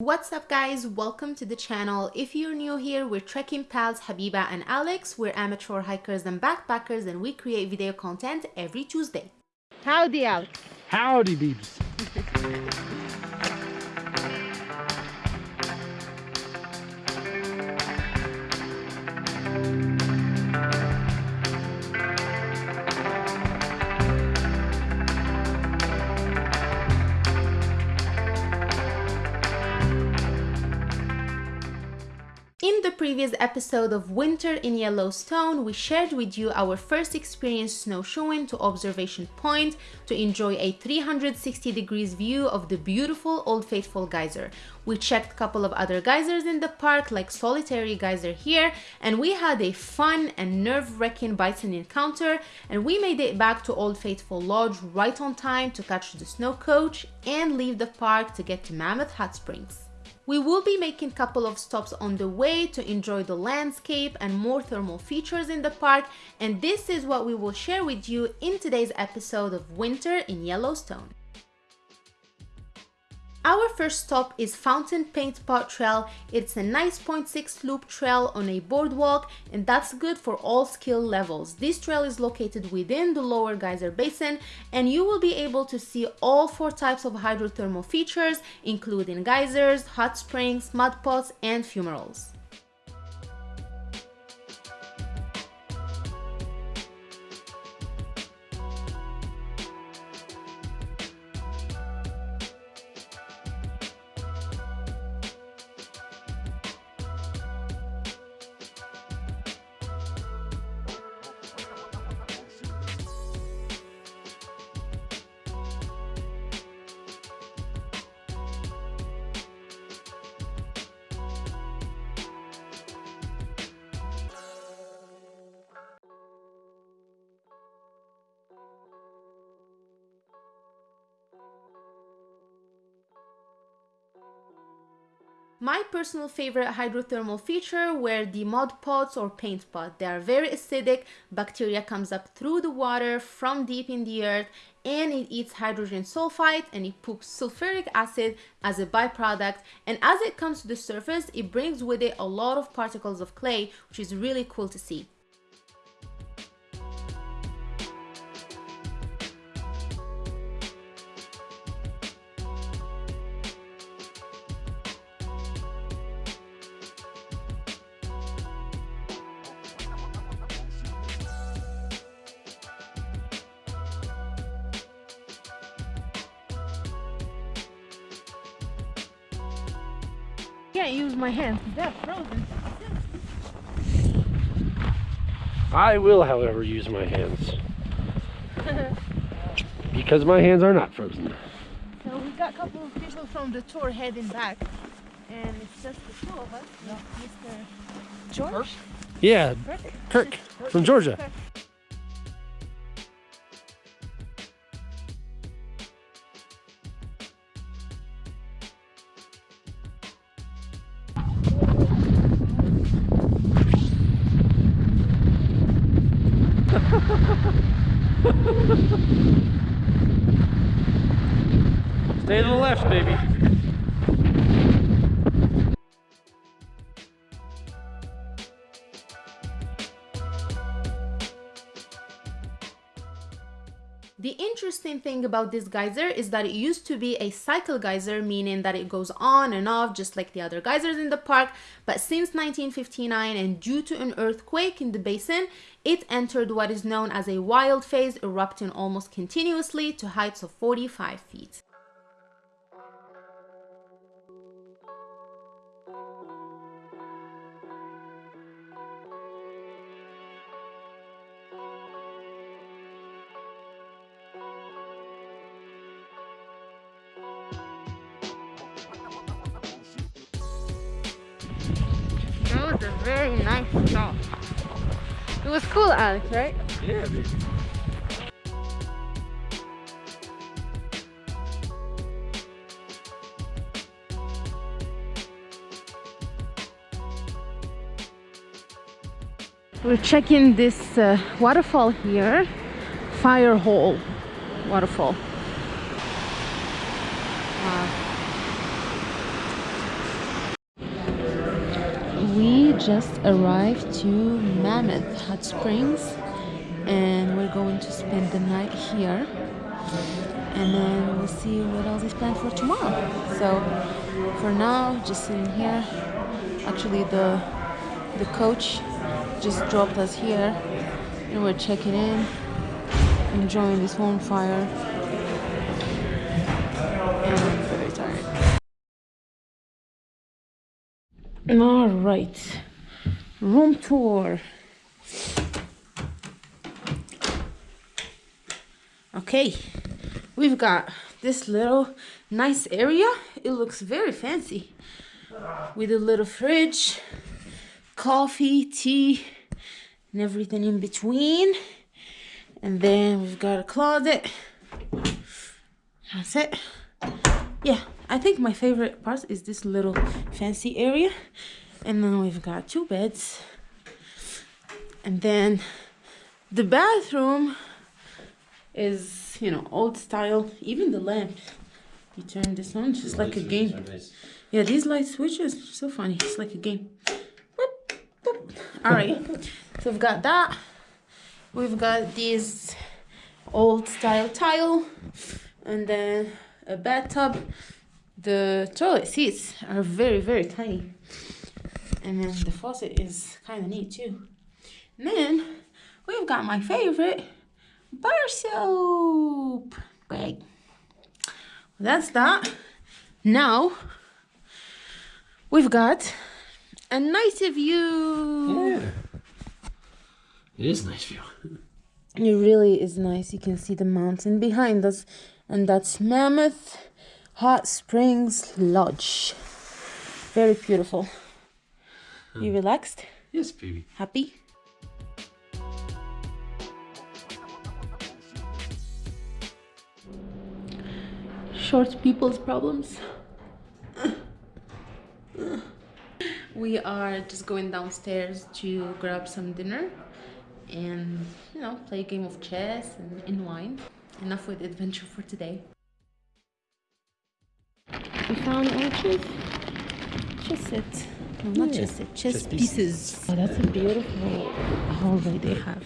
What's up guys, welcome to the channel. If you're new here, we're trekking pals Habiba and Alex. We're amateur hikers and backpackers and we create video content every Tuesday. Howdy, Alex. Howdy, beeps. previous episode of Winter in Yellowstone, we shared with you our first experience snowshoeing to Observation Point to enjoy a 360 degrees view of the beautiful Old Faithful geyser. We checked a couple of other geysers in the park like Solitary Geyser here and we had a fun and nerve-wracking bison encounter and we made it back to Old Faithful Lodge right on time to catch the snow coach and leave the park to get to Mammoth Hot Springs. We will be making a couple of stops on the way to enjoy the landscape and more thermal features in the park and this is what we will share with you in today's episode of Winter in Yellowstone. Our first stop is Fountain Paint Pot Trail. It's a nice 0.6 loop trail on a boardwalk and that's good for all skill levels. This trail is located within the lower geyser basin and you will be able to see all four types of hydrothermal features including geysers, hot springs, mud pots and fumaroles. My personal favorite hydrothermal feature were the mud pots or paint pot. They are very acidic, bacteria comes up through the water from deep in the earth and it eats hydrogen sulfide and it poops sulfuric acid as a byproduct and as it comes to the surface it brings with it a lot of particles of clay which is really cool to see. Can't use my hands. They're frozen. I will, however, use my hands. because my hands are not frozen. So we got a couple of people from the tour heading back. And it's just the two of us. Mr. George? Yeah, Kirk? Kirk from Georgia. Kirk. Stay to the left, baby. The interesting thing about this geyser is that it used to be a cycle geyser, meaning that it goes on and off just like the other geysers in the park. But since 1959 and due to an earthquake in the basin, it entered what is known as a wild phase, erupting almost continuously to heights of 45 feet. Was a very nice stop. It was cool, Alex, right? Yeah, baby. We're checking this uh, waterfall here, Firehole waterfall. Just arrived to Mammoth Hot Springs and we're going to spend the night here. And then we'll see what else is planned for tomorrow. So for now just sitting here. Actually the the coach just dropped us here and we're checking in enjoying this warm fire. And I'm very tired. All right room tour. Okay we've got this little nice area. It looks very fancy. With a little fridge coffee tea and everything in between. And then we've got a closet. That's it. Yeah i think my favorite part is this little fancy area and then we've got two beds. And then the bathroom is you know old style. Even the lamp you turn this on just like a game. yeah these light switches so funny it's like a game. Boop, boop. all right so we've got that. We've got this old style tile and then a bathtub. The toilet seats are very very tiny and then the faucet is kind of neat too and then we've got my favorite bar soap. Great. That's that. Now we've got a nice view. Yeah. It is nice view. It really is nice. You can see the mountain behind us, and that's Mammoth Hot Springs Lodge. Very beautiful. You mm. relaxed? Yes, baby. Happy? Short people's problems. we are just going downstairs to grab some dinner and you know play a game of chess and wine Enough with adventure for today. We found arches. Just set. No, not Yeah, chess set. Chess, chess pieces. pieces. Oh, that's a beautiful hallway they have.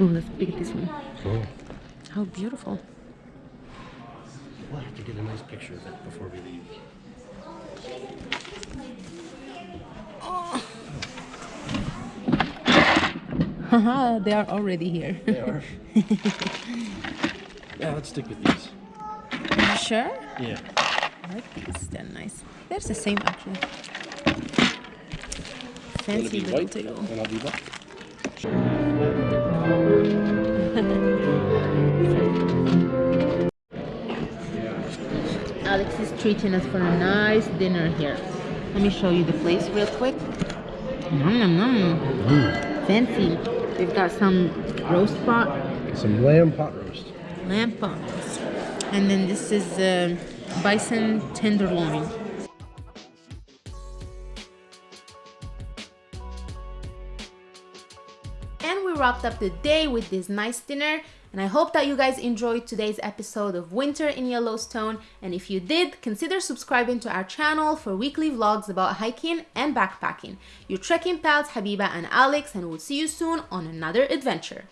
Oh, let's pick this one. Cool. How beautiful. We'll have to get a nice picture of it before we leave. Haha, they are already here. They are. yeah, let's stick with these. Are you sure? Yeah. I like these. They're nice. They're the same actually. Fancy little table. and I'll be black. Alex is treating us for a nice dinner here. Let me show you the place real quick. Nom nom nom. Fancy. We've got some roast pot, Some lamb pot roast. lamb pot, and then this is uh, bison tenderloin. And we wrapped up the day with this nice dinner. And I hope that you guys enjoyed today's episode of Winter in Yellowstone. And if you did, consider subscribing to our channel for weekly vlogs about hiking and backpacking. Your trekking pals Habiba and Alex, and we'll see you soon on another adventure.